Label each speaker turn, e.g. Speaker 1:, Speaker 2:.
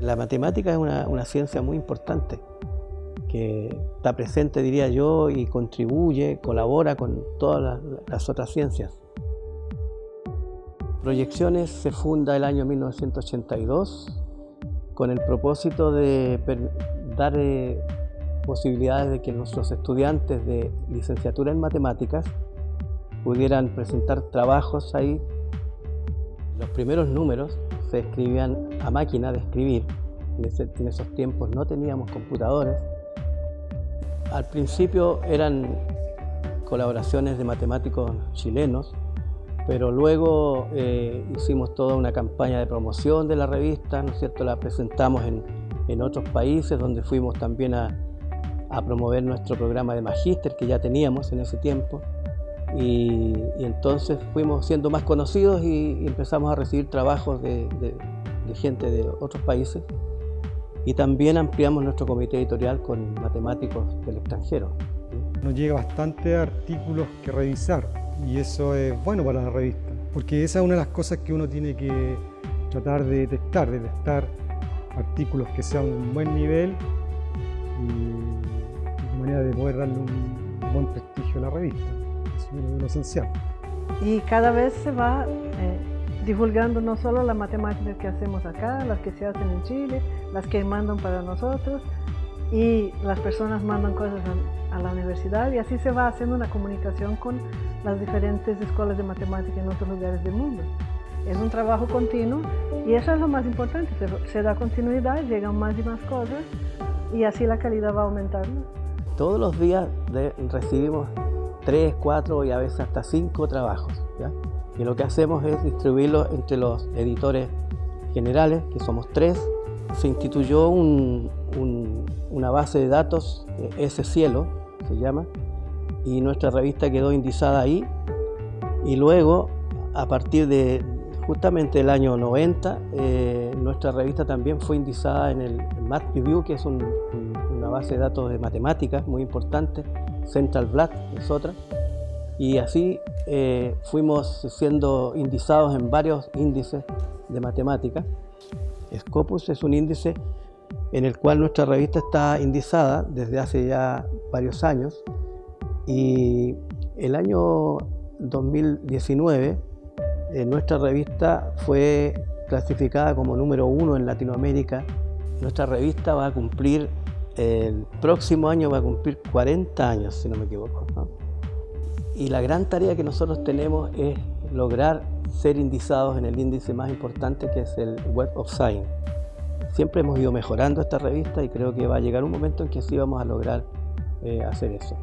Speaker 1: La matemática es una, una ciencia muy importante que está presente, diría yo, y contribuye, colabora con todas las, las otras ciencias. Proyecciones se funda el año 1982 con el propósito de dar eh, posibilidades de que nuestros estudiantes de licenciatura en matemáticas pudieran presentar trabajos ahí. Los primeros números se escribían a máquina de escribir. En, esos tiempos no teníamos computadores. Al principio eran colaboraciones de matemáticos chilenos, pero luego eh, hicimos toda una campaña de promoción de la revista, ¿no es cierto? La presentamos en, en otros países donde fuimos también a, a promover nuestro programa de magíster que ya teníamos en ese tiempo y, entonces fuimos siendo más conocidos y, empezamos a recibir trabajos de, gente de otros países y también ampliamos nuestro comité editorial con matemáticos del extranjero.
Speaker 2: Nos llega bastante artículos que revisar y eso es bueno para la revista, porque esa es una de las cosas que uno tiene que tratar de detectar, de detectar artículos que sean de un buen nivel y de manera de poder darle un buen prestigio a la revista lo esencial.
Speaker 3: Y cada vez se va eh, divulgando no solo la matemática que hacemos acá, las que se hacen en Chile, las que mandan para nosotros, y las personas mandan cosas a, la universidad y así se va haciendo una comunicación con las diferentes escuelas de matemática en otros lugares del mundo. Es un trabajo continuo y eso es lo más importante, se, se da continuidad, llegan más y más cosas y así la calidad va aumentando.
Speaker 1: Todos los días de, recibimos tres, cuatro y a veces hasta cinco trabajos. Y lo que hacemos es distribuirlos entre los editores generales, que somos tres. Se instituyó una base de datos, eh, ese cielo se llama, y nuestra revista quedó indizada ahí. Y luego, a partir de justamente el año 90, eh, nuestra revista también fue indizada en el Math Review, que es una base de datos de matemáticas muy importante, Central Black es otra, y así eh, fuimos siendo indizados en varios índices de matemáticas. Scopus es un índice en el cual nuestra revista está indizada desde hace ya varios años y el año 2019 eh, nuestra revista fue clasificada como número uno en Latinoamérica. Nuestra revista va a cumplir el próximo año va a cumplir 40 años, si no me equivoco. Y la gran tarea que nosotros tenemos es lograr ser indizados en el índice más importante que es el Web of Science. Siempre hemos ido mejorando esta revista y creo que va a llegar un momento en que sí vamos a lograr eh, hacer eso.